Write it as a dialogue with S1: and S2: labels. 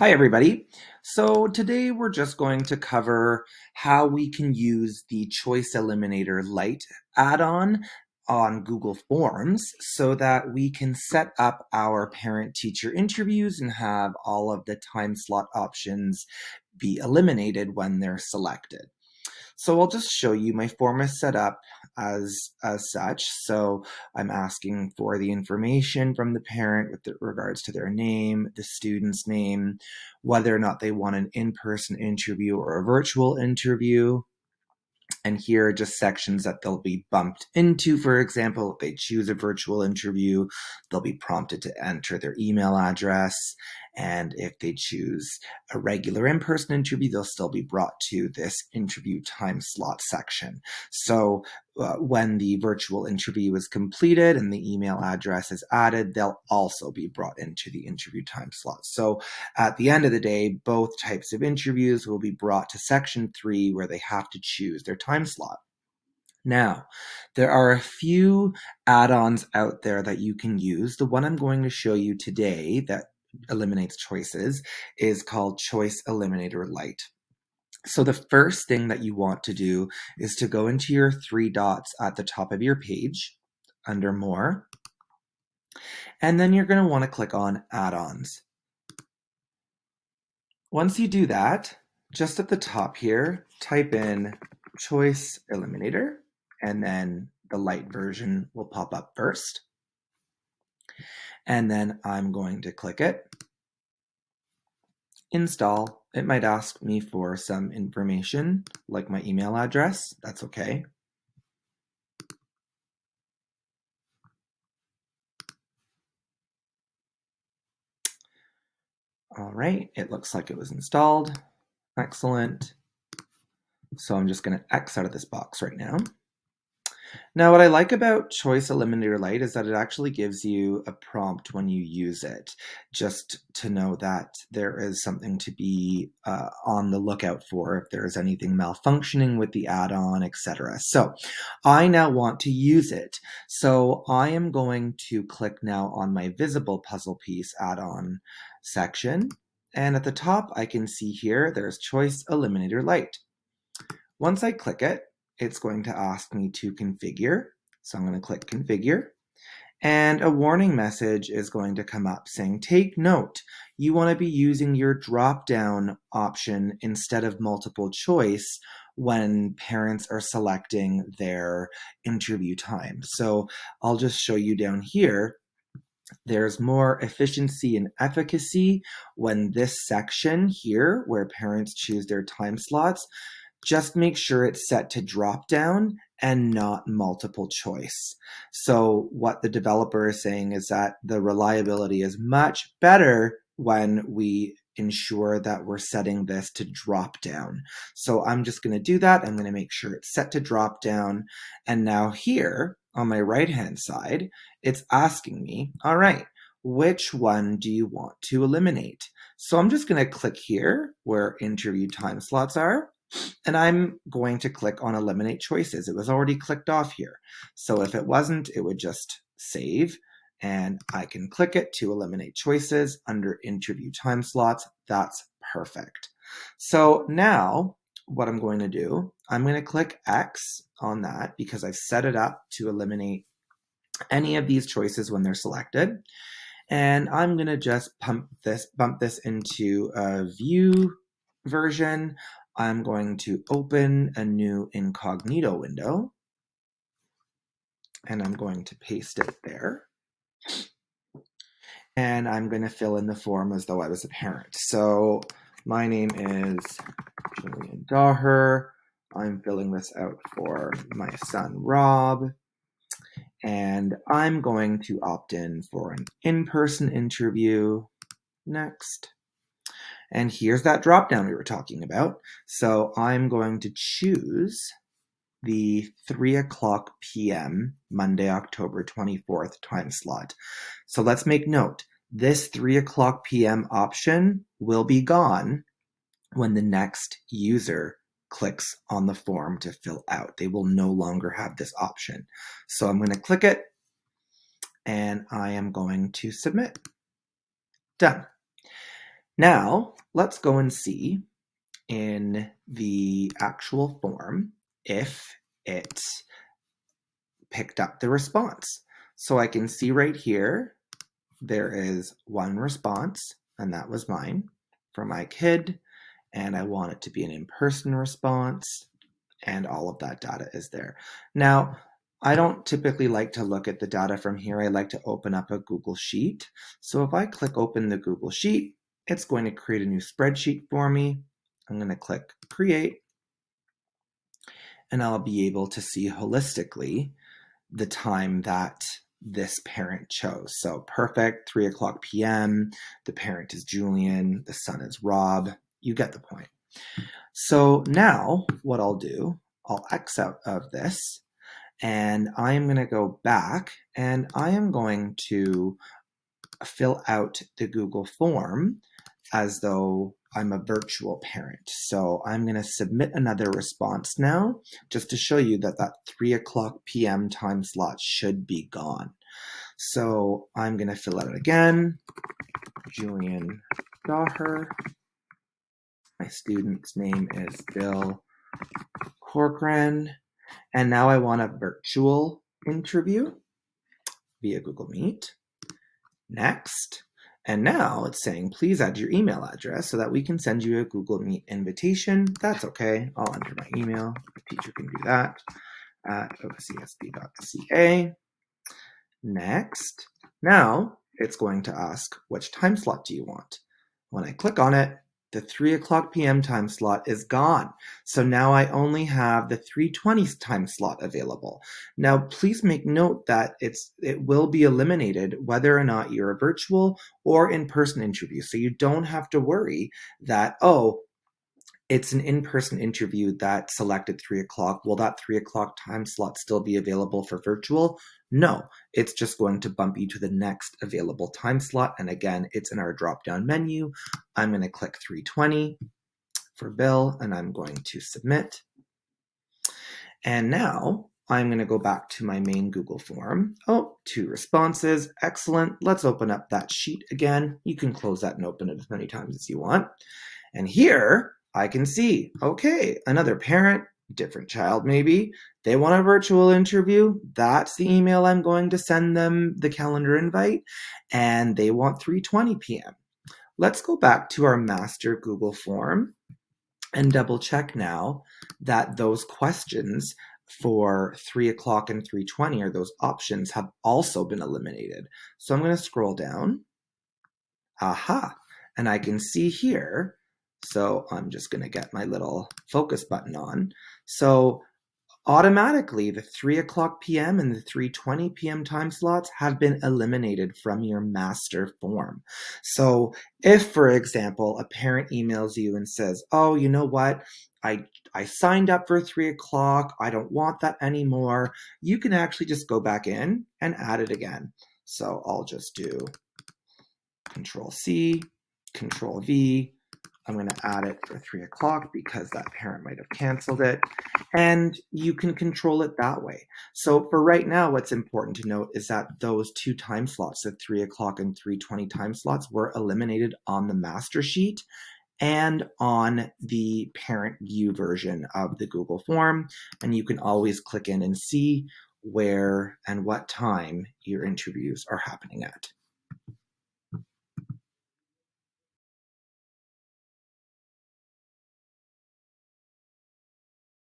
S1: Hi everybody. So today we're just going to cover how we can use the Choice Eliminator Lite add-on on Google Forms so that we can set up our parent-teacher interviews and have all of the time slot options be eliminated when they're selected. So I'll just show you my form is set up as, as such. So I'm asking for the information from the parent with regards to their name, the student's name, whether or not they want an in-person interview or a virtual interview, and here are just sections that they'll be bumped into. For example, if they choose a virtual interview, they'll be prompted to enter their email address. And if they choose a regular in-person interview, they'll still be brought to this interview time slot section. So uh, when the virtual interview is completed and the email address is added, they'll also be brought into the interview time slot. So at the end of the day, both types of interviews will be brought to section three where they have to choose their time slot. Now, there are a few add-ons out there that you can use. The one I'm going to show you today that eliminates choices is called Choice Eliminator Lite. So the first thing that you want to do is to go into your three dots at the top of your page under More, and then you're going to want to click on Add-ons. Once you do that, just at the top here, type in Choice Eliminator, and then the light version will pop up first and then I'm going to click it. Install. It might ask me for some information like my email address. That's okay. All right, it looks like it was installed. Excellent. So I'm just going to X out of this box right now. Now, what I like about Choice Eliminator Lite is that it actually gives you a prompt when you use it, just to know that there is something to be uh, on the lookout for if there is anything malfunctioning with the add-on, etc. So I now want to use it. So I am going to click now on my visible puzzle piece add-on section. And at the top, I can see here, there's Choice Eliminator Lite. Once I click it, it's going to ask me to configure. So I'm going to click configure. And a warning message is going to come up saying, take note, you want to be using your drop-down option instead of multiple choice when parents are selecting their interview time. So I'll just show you down here. There's more efficiency and efficacy when this section here, where parents choose their time slots, just make sure it's set to drop down and not multiple choice. So what the developer is saying is that the reliability is much better when we ensure that we're setting this to drop down. So I'm just going to do that. I'm going to make sure it's set to drop down. And now here on my right hand side, it's asking me, all right, which one do you want to eliminate? So I'm just going to click here where interview time slots are and I'm going to click on eliminate choices. It was already clicked off here. So if it wasn't, it would just save and I can click it to eliminate choices under interview time slots. That's perfect. So now what I'm going to do, I'm going to click X on that because I've set it up to eliminate any of these choices when they're selected. And I'm going to just pump this, bump this into a view version. I'm going to open a new incognito window and I'm going to paste it there. And I'm going to fill in the form as though I was a parent. So my name is Julian Daher. I'm filling this out for my son, Rob. And I'm going to opt in for an in-person interview. Next. And here's that drop down we were talking about. So I'm going to choose the 3 o'clock p.m. Monday, October 24th time slot. So let's make note. This 3 o'clock p.m. option will be gone when the next user clicks on the form to fill out. They will no longer have this option. So I'm going to click it and I am going to submit. Done. Now, let's go and see in the actual form if it picked up the response. So I can see right here, there is one response, and that was mine for my kid. And I want it to be an in-person response, and all of that data is there. Now, I don't typically like to look at the data from here. I like to open up a Google Sheet. So if I click open the Google Sheet, it's going to create a new spreadsheet for me. I'm going to click create and I'll be able to see holistically the time that this parent chose. So perfect, 3 o'clock p.m. The parent is Julian, the son is Rob. You get the point. So now what I'll do, I'll X out of this and I am going to go back and I am going to fill out the Google form as though I'm a virtual parent. So I'm going to submit another response now just to show you that that 3 o'clock p.m. time slot should be gone. So I'm going to fill out again. Julian Daher. My student's name is Bill Corcoran. And now I want a virtual interview via Google Meet. Next. And now it's saying, please add your email address so that we can send you a Google Meet invitation. That's okay. I'll enter my email. The teacher can do that at ocsb.ca. Next. Now it's going to ask, which time slot do you want? When I click on it, the 3 o'clock p.m. time slot is gone. So now I only have the 3.20 time slot available. Now, please make note that it's it will be eliminated whether or not you're a virtual or in-person interview. So you don't have to worry that, oh, it's an in-person interview that selected three o'clock. Will that three o'clock time slot still be available for virtual? No, it's just going to bump you to the next available time slot. And again, it's in our drop-down menu. I'm going to click 320 for Bill, and I'm going to submit. And now I'm going to go back to my main Google form. Oh, two responses. Excellent. Let's open up that sheet again. You can close that and open it as many times as you want. And here, I can see, okay, another parent, different child maybe, they want a virtual interview. That's the email I'm going to send them the calendar invite, and they want 3.20 p.m. Let's go back to our master Google form and double check now that those questions for 3 o'clock and 3.20 or those options have also been eliminated. So I'm going to scroll down. Aha! And I can see here so I'm just going to get my little focus button on. So automatically the 3 o'clock p.m. and the 3.20 p.m. time slots have been eliminated from your master form. So if, for example, a parent emails you and says, oh, you know what, I, I signed up for 3 o'clock, I don't want that anymore, you can actually just go back in and add it again. So I'll just do Control C, Control V, I'm going to add it for 3 o'clock because that parent might have canceled it. And you can control it that way. So for right now, what's important to note is that those two time slots, the 3 o'clock and 3.20 time slots, were eliminated on the master sheet and on the parent view version of the Google form. And you can always click in and see where and what time your interviews are happening at.